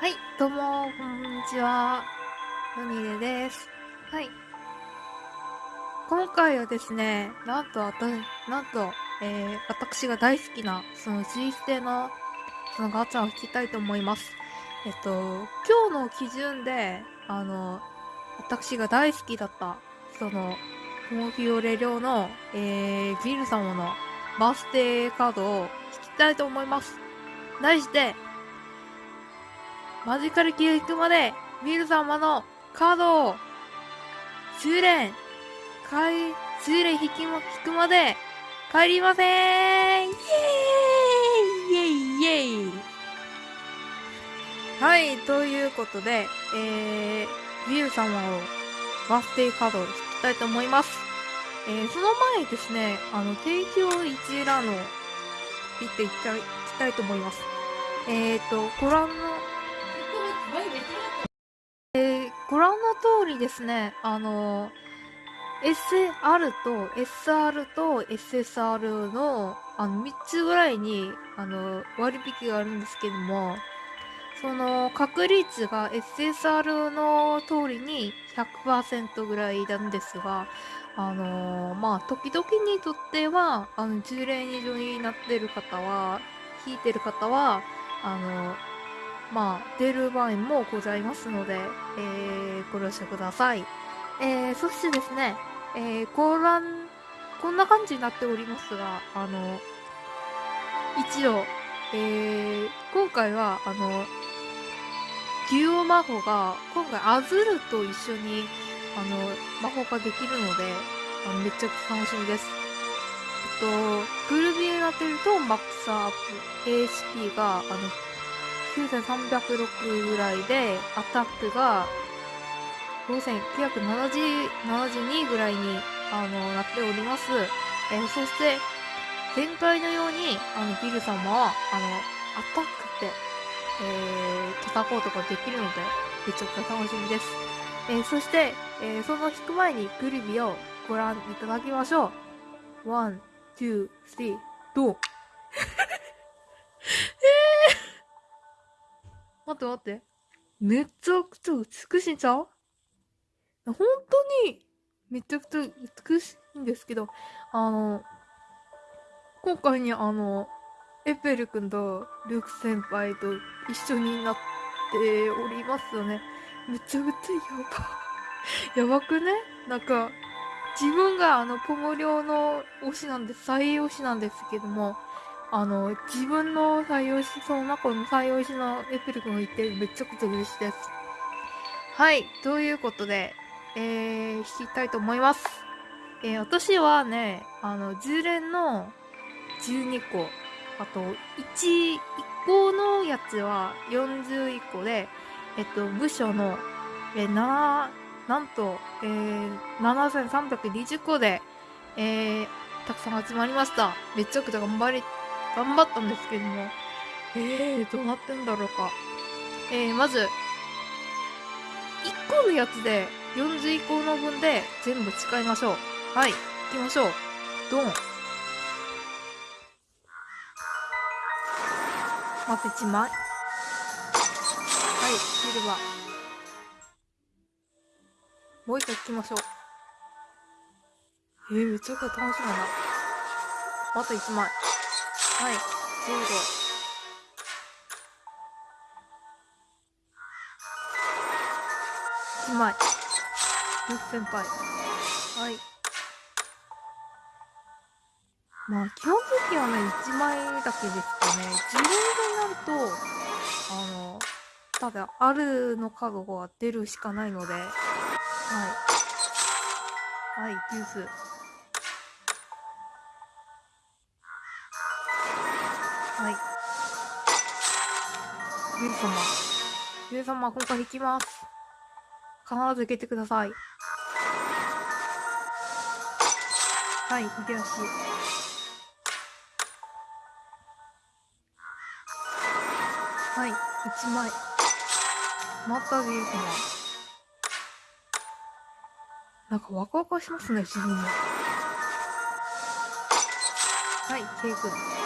はい、どうも、こんにちは。ヨニレです。はい。今回はですね、なんと、あた、なんと、えー、私が大好きな、その G ステの、そのガチャを引きたいと思います。えっと、今日の基準で、あの、私が大好きだった、その、モフィオレ領の、えー、ビル様のバースデーカードを引きたいと思います。題して、マジカルキュー引くまで、ビル様のカードを、修練、かい、修練引きも、引くまで、帰りませんイエーイイエイイエイはい、ということで、えー、ビル様を、バースデーカードを引きたいと思います。えー、その前にですね、あの、提供一覧の、見ていきたい、いきたいと思います。えーと、ご覧の、ですね、あの、SR と SR と SSR の、あの、3つぐらいに、あの、割引があるんですけども、その、確率が SSR の通りに100%ぐらいなんですが、あのまあ、時々にとっては、あの、10連以上になってる方は、引いてる方は、あの、まあ、出る場合もございますので、えー、ご了承ください。えー、そしてですね、えー、ご覧、こんな感じになっておりますが、あの、一応、えー、今回は、あの、デュオ魔法が、今回アズルと一緒に、あの、魔法ができるので、あのめっちゃ楽しみです。えっと、グルビーになってると、マックスアップ、HP が、あの、9306ぐらいで、アタックが5972ぐらいに、あの、なっております。えー、そして、前回のように、あの、ビル様は、あの、アタックって、えー、叩こうとかできるので、めちゃくちゃ楽しみです。えー、そして、えー、その引く前にグルビをご覧いただきましょう。 One, two, three、ドン待って待って。めちゃくちゃ美しいんちゃう？本当に、めちゃくちゃ美しいんですけど、あの、今回にあの、エペル君とルーク先輩と一緒になっておりますよね。めちゃくちゃやば。やばくね？なんか、自分があの、ポモリョの推しなんで、最推しなんですけども、あの、自分の採用し、その中の採用しのエペル君がいて、めちゃくちゃ嬉しいです。はい、ということで、えー、引きたいと思います。えー、私はね、あの、10連の12個、あと、1、1個のやつは41個で、えっと、部署の、えー、7、なんと、えー、7320個で、えー、たくさん集まりました。めちゃくちゃ頑張り、頑張ったんですけども。えー、どうなってんだろうか。えー、まず、1個のやつで、41個の分で全部使いましょう。はい、行きましょう。ドン。まず1枚。はい、シルバー。もう一回引きましょう。えー、めちゃくちゃ楽しみだな。また1枚。はい、15。1枚。ルフ先輩。はい。まあ、基本的にはね、1枚だけですかね。10連になると、あの、ただ、あるのカードが出るしかないので、はい。はい、デュース。はい。ユウ様。ユウ様、今回引きます。必ず受けてください。はい、秀吉。はい、1枚。またビール様。なんかワクワクしますね、自分も。はい、ケイ君。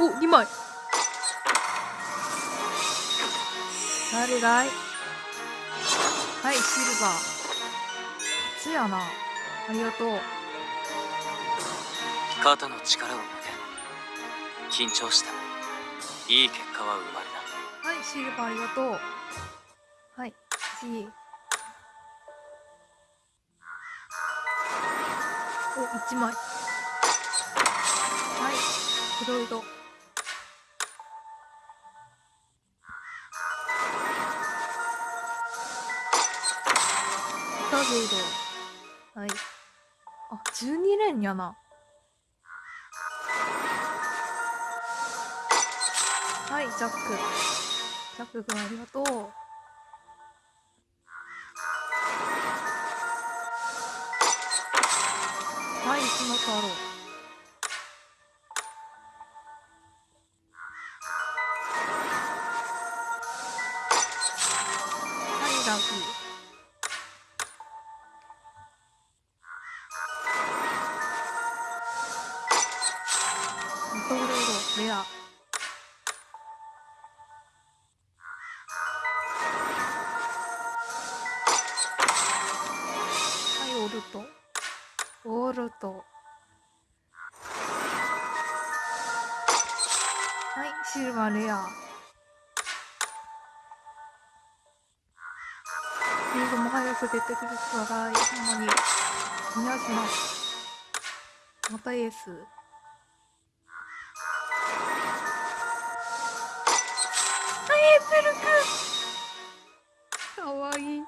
お、2枚。誰だい？はい、シルバー。初やな。ありがとう。肩の力を抜け緊張してもいい結果は生まれなはい、シルバーありがとう。はい、次。お、1枚。はい、黒ラグイド。はい。あ、12連やな。はい、ジャック。ジャック君ありがとう。はい、その太郎。ルト。オルト。はい、シルバーレア。リードも早く出てくるからい。ほんまに。お願いします。またエース。はい、エーペルくんかわい。い、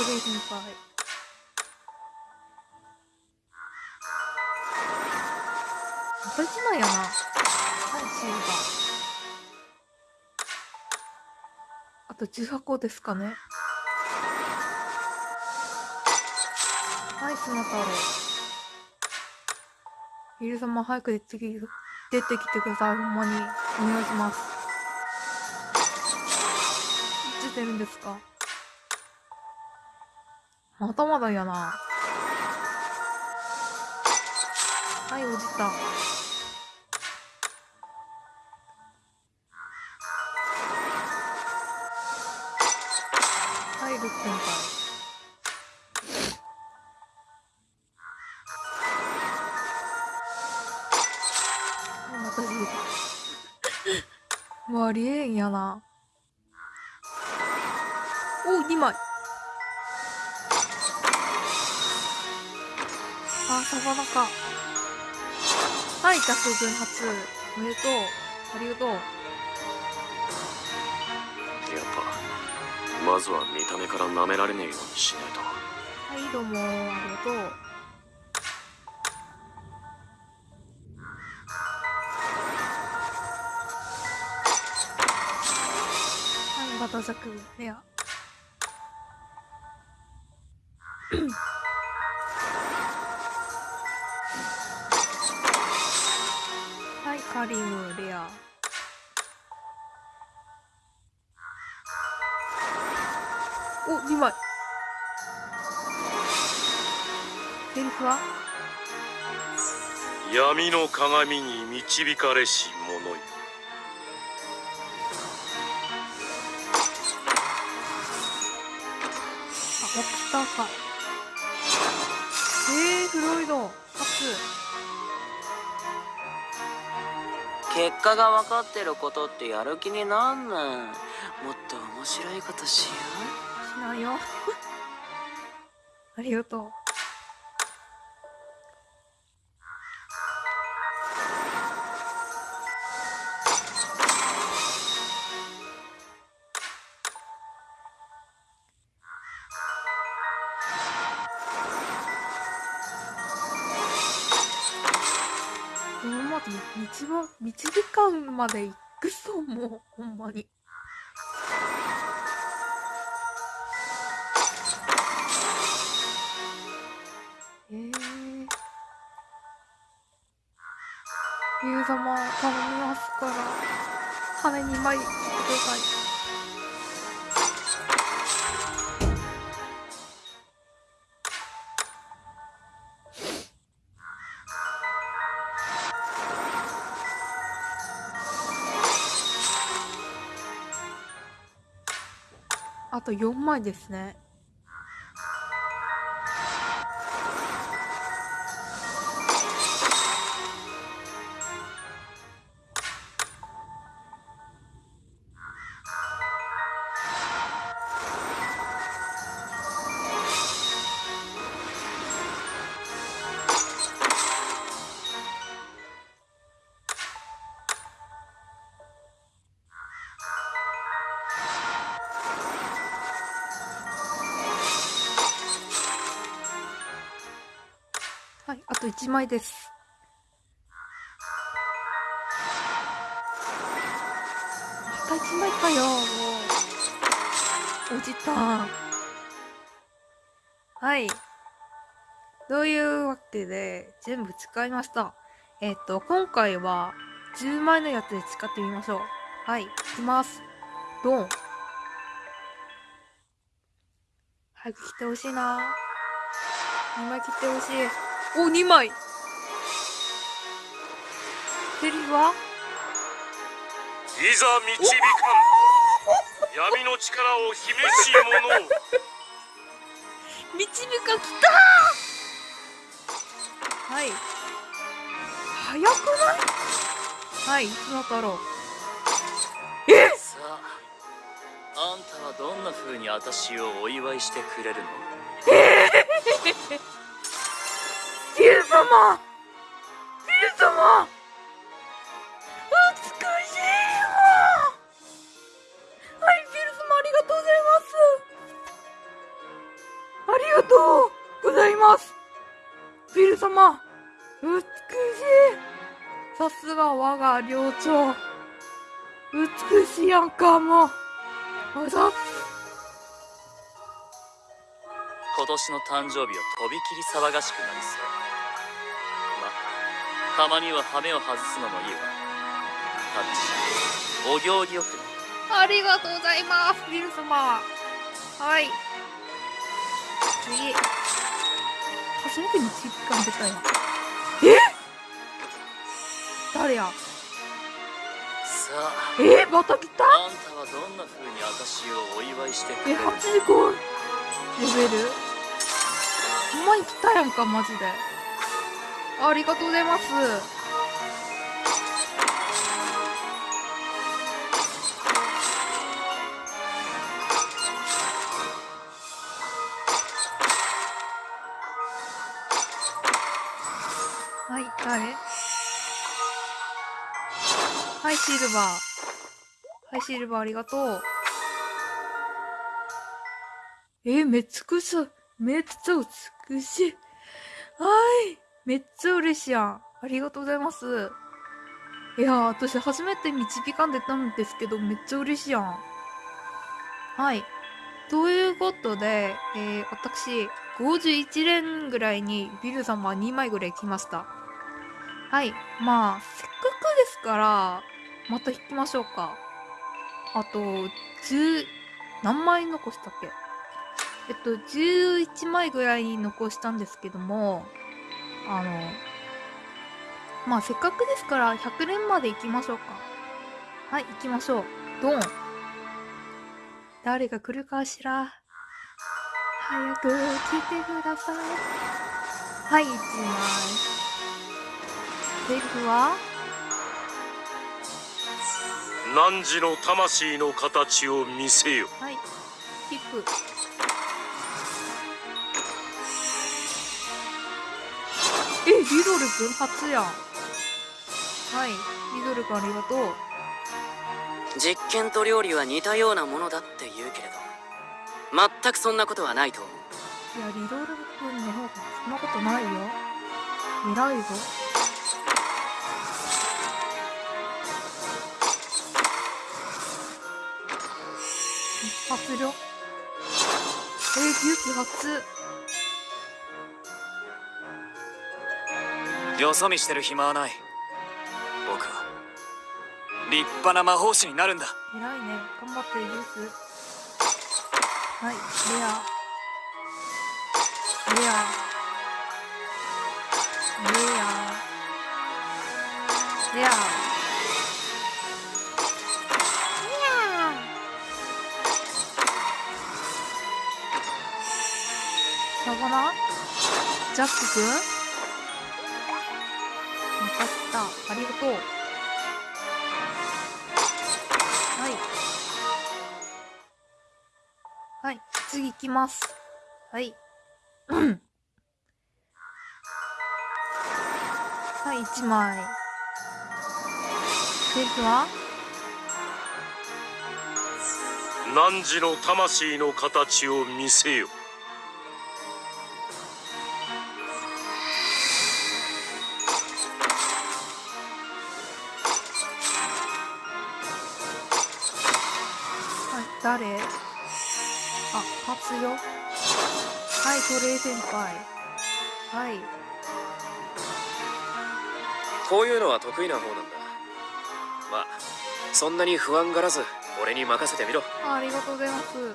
はい、トレイ先輩。また一枚やな。はい、シルバー。あと18個ですかね。はい、スマ太郎。ヒル様早く出てき出てきてください。ほんまに。お願いします。いつ出るんですか？まだまだやな。はい、落ちた。はい、ルッ先輩。はい、またジーもうあり？えんやな。お、2枚。あ、サバナか。はい、ジャック軍初。おめでとう。ありがとう。やっぱまずは見た目から舐められねえようにしないとはい、どうも、ありがとう。はい、バタザク、レア。はい、カリム、レア。お、2枚。セリフは？闇の鏡に導かれし者よあ、オクスターか。えー、フロイド、初。結果が分かってることってやる気になんねんもっと面白いことしようしないよ。ありがとう。一番、1時間まで行くそう、もう、ほんまに。えー、ビル様、頼みますから、金2枚ください。あと4枚ですね。1枚です。また1枚かよ、もう。おじたん。はい。というわけで、全部使いました。えっ、と、今回は、10枚のやつで使ってみましょう。はい、いきます。ドン。早く切ってほしいな2枚切ってほしい。お、2枚。セリフは？いざ導かん。闇の力を秘めし者を。導か来たはい。早くない？はい、砂太郎。さああんたはどんな風に私をお祝いしてくれるの？ビル様。ビル様。美しいわ。はい、ビル様ありがとうございます。ありがとうございます。ビル様美しい。さすが我が領長。美しいやんかも。うあざ今年の誕生日はとびきり騒がしくなりそう。たまには羽目を外すのもいいわタッチお行儀よくありがとうございます、ビル様。はい。次。初めてにチップが出たよ。え？誰や？さあえ？また来た？あんたはどんな風に私をお祝いしてくえ、れる？の85レベル？ほんまに来たやんか、マジで。ありがとうございます。はい、誰？はい、シルバー。はい、シルバーありがとう。え、めっちゃくちゃ、めっちゃ美しい。はい。めっちゃ嬉しいやん。ありがとうございます。いや、私初めて導かんでたんですけど、めっちゃ嬉しいやん。はい。ということで、えー、私、51連ぐらいにビル様2枚ぐらい来ました。はい。まあ、せっかくですから、また引きましょうか。あと、10、何枚残したっけ？えっと、11枚ぐらい残したんですけども、あの、まあ、せっかくですから、100連まで行きましょうか。はい、行きましょう。ドン。誰が来るかしら。早く来てください。はい、1枚。セリフは？汝の魂の形を見せよはい、キック。え、リドルくん初やん。はい、リドルくんありがとう。実験と料理は似たようなものだって言うけれど全くそんなことはないと思ういや、リドルくんの方がそんなことないよ。偉いぞ。一発量。えー、勇気初。よそ見してる暇はない。僕は立派な魔法師になるんだ。偉いね。頑張ってジュースはいレア。レア。レア。レア。レア。ジャックくんまたありがとうはい。はい、次行きます。はい。う んはい、1枚。セリフは？汝の魂の形を見せよ誰？あ、勝つよ。はい、トレイ先輩。はい。こういうのは得意な方なんだまあそんなに不安がらず俺に任せてみろあありがとうございます。は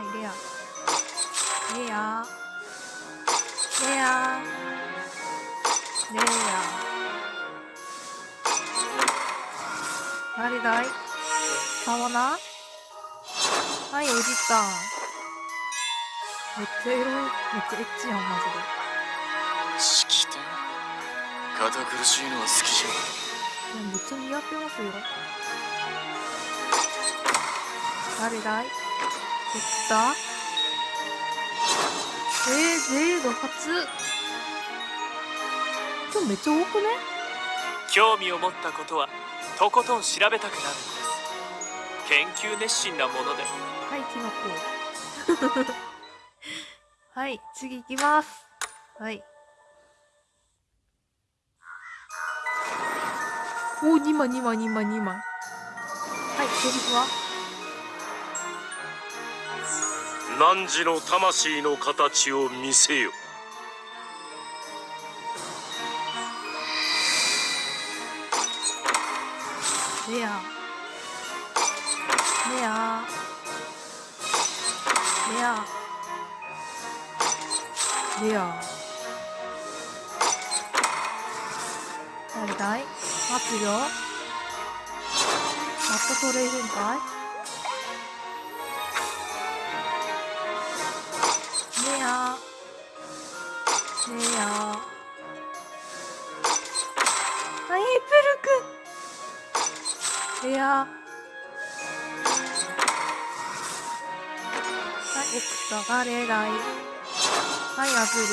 い、レア。レア。誰だい？サワナはい、おじさん。めっちゃエロい。めっちゃエッチやん、マ式典堅苦しいのは好きじゃジで。いや、めっちゃ似合ってますよ。誰だい？エクタえー、ゼード初今日めっちゃ多くね？興味を持ったことはとことん調べたくなるんです研究熱心なものではい、キノコ。はい、次行きます。はい。おー、2枚、2枚、2枚、2枚。はい、セリフは汝の魂の形を見せよレア。レア。レア。レア。誰だい？待つよ。またトレイ先輩レア。レア。プルくん。レア。はい、エクタがレライ。はい、アブル。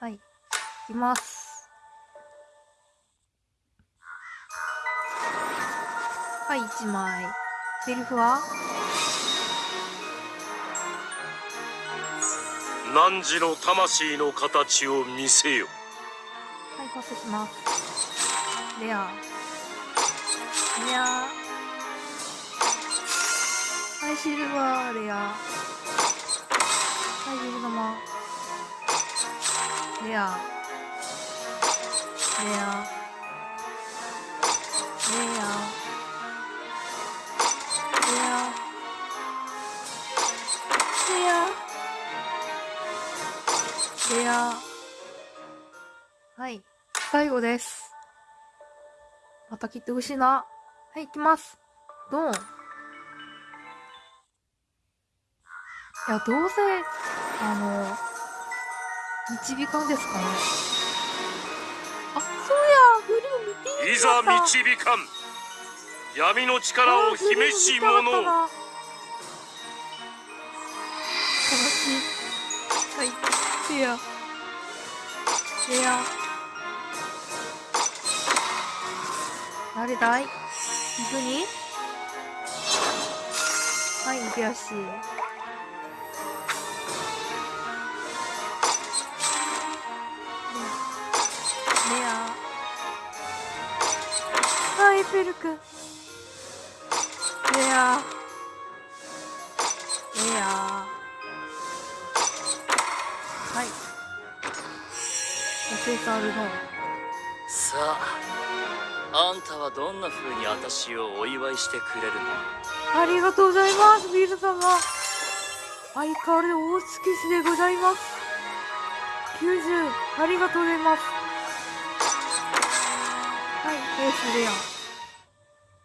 はい、いきます。はい、1枚。セリフは？汝の魂の形を見せよはい、パスします。レア。レア。はい、シルバー、レア。はい、ビル玉。レア。レア。レア最後です。また切ってほしいな。はい、行きます。ドン。いや、どうせ、あの、導かんですかね。あ、そうや、ブルー見ていざ導かん闇の力を秘めし者悲しい。はい、レア。レア。誰だい。行くに？はい行くよしレア。はいペルクレア。レア。はい。お手さあるの。さあ。あんたはどんな風に私をお祝いしてくれるの？ありがとうございますビール様。相変わらず大月市でございます。90ありがとうございます。はいエースレア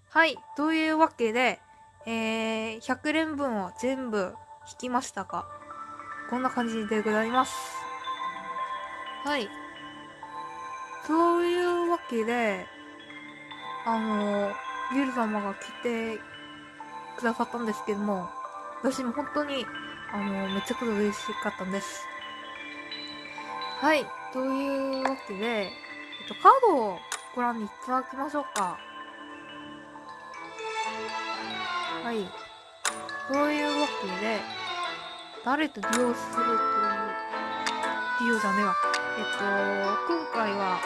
はいというわけでえー、100連分を全部引きましたか？こんな感じでございます。はい。そういうわけであのビル様が来てくださったんですけども、私も本当に、あの、めちゃくちゃ嬉しかったんです。はい。というわけで、えっと、カードをご覧いただきましょうか。はい。そういうわけで、誰とデュオするという、デュオじゃねえわ。えっと、今回は、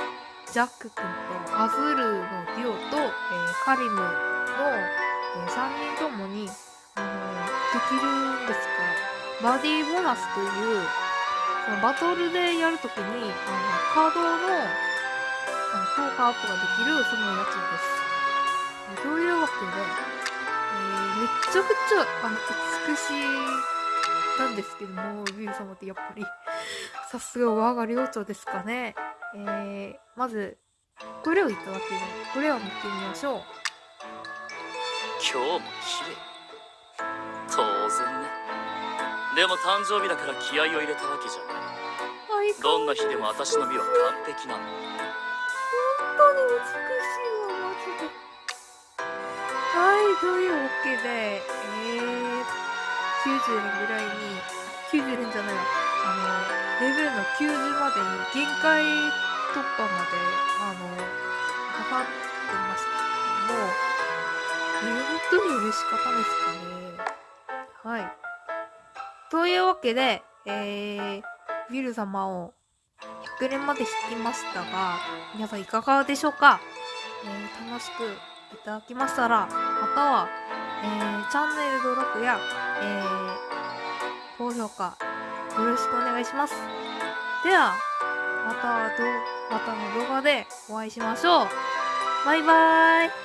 ジャック君とアズールのデュオと、えーカリムの、え3人ともに、あのできるんですが、バディボーナスという、そのバトルでやるときに、あのカードのあの効果アップができる、そのやつです。というわけで、えーめちゃくちゃ、あの、美しいなんですけども、ビル様ってやっぱり、さすが我が領長ですかね。えー、まず、これをいただけ？る。これを見てみましょう？今日も綺麗当然ねでも誕生日だから気合を入れたわけじゃない、どんな日でも私の美は完璧なの本当に美しいわ、マジで。はい、というわけで、えー、90年ぐらいに、90年じゃないわ、あの、レベルの90までに限界突破まで、あの、かかってましたけども、本当に嬉しかったですかね。はい。というわけで、えー、ウィル様を100連まで引きましたが、皆さんいかがでしょうか、えー楽しくいただきましたら、または、えーチャンネル登録や、えー高評価、よろしくお願いします。では、またど、またの動画でお会いしましょう。バイバーイ